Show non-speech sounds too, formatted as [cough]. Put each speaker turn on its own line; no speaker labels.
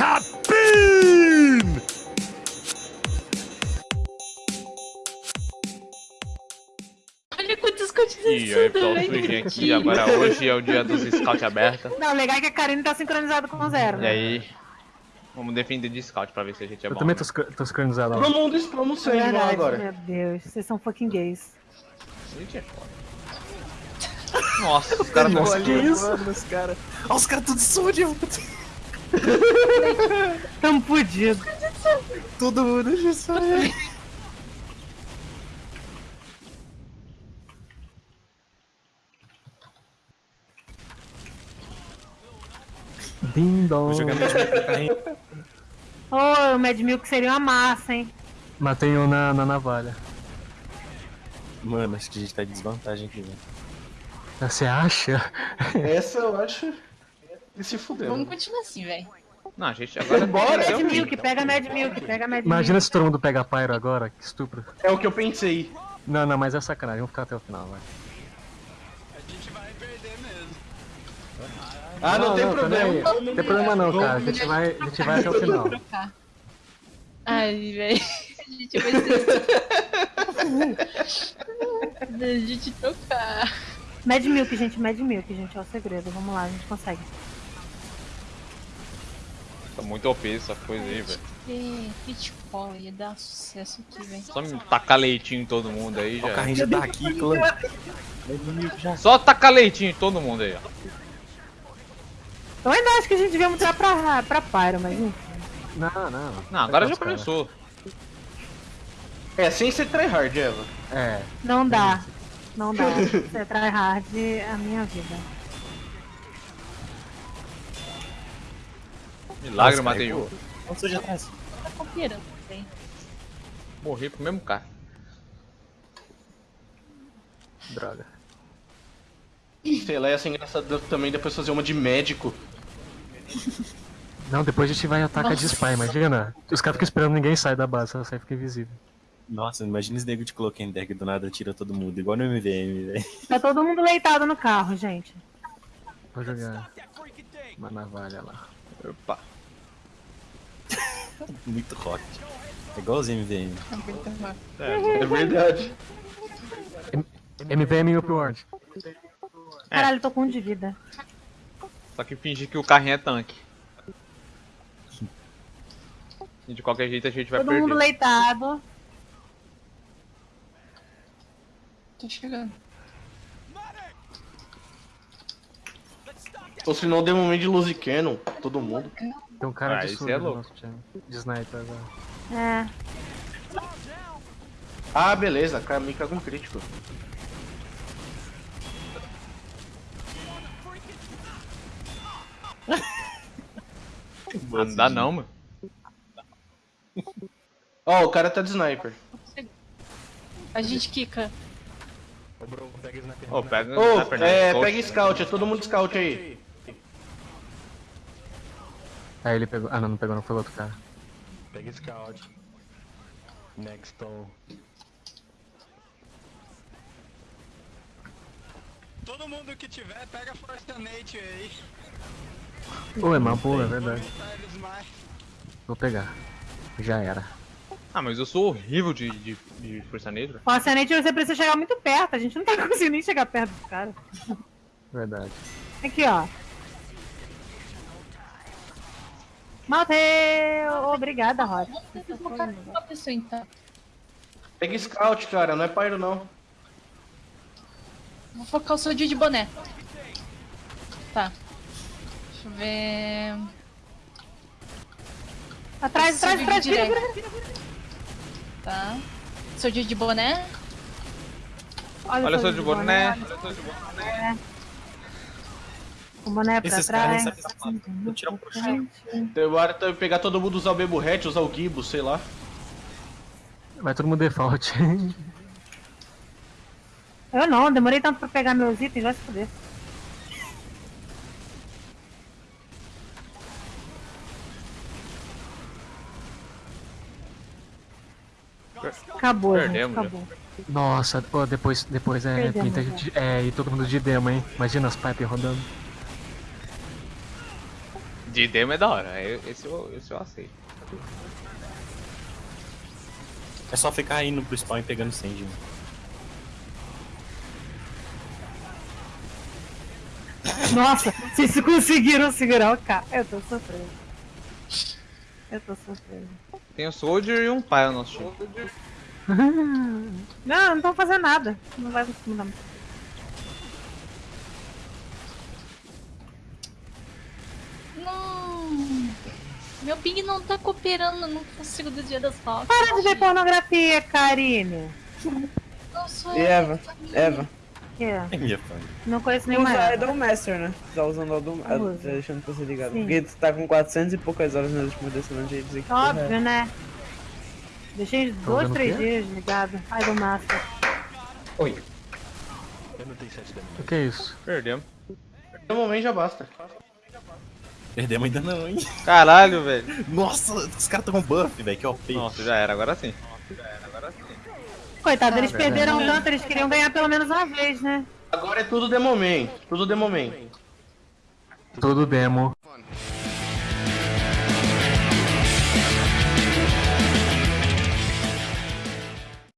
Cabine!
Olha quantos
E aí, pessoal, surgem aqui. Agora hoje é o dia dos Scout aberta.
Não, o legal é que a Karine tá sincronizada com o zero.
E aí, vamos defender de Scout pra ver se a gente é
Eu
bom.
também
né?
tô, sincro- tô sincronizado.
Todo mundo explana o Sandman
Verdade,
agora.
meu Deus, vocês são fucking gays.
Gente é foda. Nossa, os caras
Nossa,
tão
que
ali.
isso? Os caras. Olha os caras tudo sujo.
Tamo fudido.
Todo mundo já sabe. Ding dong.
Ô, o Mad Milk seria uma massa, hein?
Matei um na, na navalha.
Mano, acho que a gente tá em desvantagem aqui, velho.
Você acha?
Essa eu acho. E se fudeu.
Vamos continuar assim, velho.
Não, a gente agora
Bora,
Mad Milk, pega Mad Milk, pega Mad
Imagina
Milk.
se todo mundo pega Pyro agora, que estupro.
É o que eu pensei.
Não, não, mas é sacanagem, vamos ficar até o final, vai.
Ah, não, tem problema.
peraí. Não tem problema não, cara. A gente vai, a gente vai até o final.
Trocar. Ai, velho. A gente vai ser. a gente trocar.
Mad Milk, gente, Mad Milk, gente, é o segredo. Vamos lá, a gente consegue.
Tá muito OP essa coisa aí, velho.
Pitfall, ia dar sucesso aqui, velho.
Só me tacar leitinho em todo mundo aí
Ó, o
já.
carrinho já tá aqui, clã.
Só tacar leitinho em todo mundo aí, ó.
Eu ainda acho que a gente devia mudar pra, pra Pyro, mas enfim.
Não, não.
Não, agora já
Os caras.
começou.
É, sem ser tryhard, Eva.
É.
Não dá. Não dá. [laughs] Você tryhard a minha vida.
Milagre, eu
Nossa,
matei um.
Onde você já tá?
Cooperando, velho.
Morri pro mesmo cara.
Droga.
Sei lá, ia ser engraçado também depois fazer uma de médico.
Não, depois a gente vai atacar de spy, imagina. Os caras ficam esperando ninguém sair da base, só sai fica invisível.
Nossa, imagina esse nego de coloquei deck do nada tira todo mundo, igual no MVM, velho.
Tá todo mundo leitado no carro, gente.
Vou jogar uma navalha lá.
Opa. [laughs]
Muito rock. É igualzinho MVM.
É verdade.
MVM e Upward.
Caralho, eu tô com um de vida.
Só que fingir que o carrinho é tanque. E de qualquer jeito a gente vai
Todo
perder.
mundo leitado.
Tô chegando.
Ou se não, deu momento de Lucy Cannon, todo mundo.
Tem um cara
Ah,
de surdo
é
no
louco.
nosso time. De sniper agora.
É.
Ah, beleza, caga um crítico.
Não dá não, mano.
Ó, o cara tá de sniper.
A gente quica.
Ô, bro, pega
perna,
é, pega scout, é todo mundo scout aí.
Aí ele pegou. Ah não, não pegou, não foi o outro cara.
Pega scout. Next on.
Todo mundo que tiver, pega Force Nate aí.
Pô, é uma boa, é verdade. Vou pegar. Já era.
Ah, mas eu sou horrível de, de, de força negra.
Falsamente você precisa chegar muito perto. A gente não tá [laughs] conseguindo nem chegar perto do cara.
Verdade.
Aqui, ó. Matei! Obrigada,
colocar uma pessoa então.
Pega scout, cara, não é pyro não.
Vou focar o seu dia de boné. Tá. Deixa eu ver.
Atrás, atrás, atrás, vira, vira, vira.
Tá. Seu dia de boné.
Olha só de boné.
O boné pra
Esses caras
trás.
nem sabem falar. Vou tirar um pro chão.
Então, tá pegar todo mundo usar o Bebo Hatch, usar o Gibo, sei lá.
Vai todo mundo default. [laughs]
Eu não, demorei tanto pra pegar meus itens, vai se fuder. Acabou, gente,
Perdemos, já.
acabou.
Nossa, pô, depois, depois é
Perdemos,
pinta de, é, e todo mundo de demo, hein? Imagina as pipes rodando.
De demo é da hora, esse eu, esse eu aceito.
É só ficar indo pro spawn e pegando sand. mano.
Nossa, vocês conseguiram segurar o cara. Eu tô sofrendo. Eu tô sofrendo.
Tem um Soldier e um pai no nosso time. [laughs]
Não, não tô fazendo nada. Não vai conseguir mudar.
Não. Meu ping não tá cooperando, eu não consigo do dia das rocas.
Para de ver pornografia, Karine.
Não sou
E
eu,
Eva?
família.
Eva.
É minha.
Não conheço nenhuma.
Usa. Idol Master, né? Tá usando Idol. Master, deixando você ligado.
Sim.
Porque tu tá com 400 e poucas horas nas últimas decisões de dizer que porra é.
Óbvio, né? Deixei dois,
vendo o
três dias ligado. Ai, do Master.
Oi.
O que é isso?
Perdemos.
No momento já basta.
Perdemos ainda não, hein?
Caralho, velho.
Nossa, os caras estão com buff, velho. Que OP.
Nossa, já era, agora sim.
Coitado, eles
Ah,
perderam tanto, eles queriam ganhar pelo menos uma vez, né?
Agora é tudo de momento. Tudo de momento.
Tudo demo.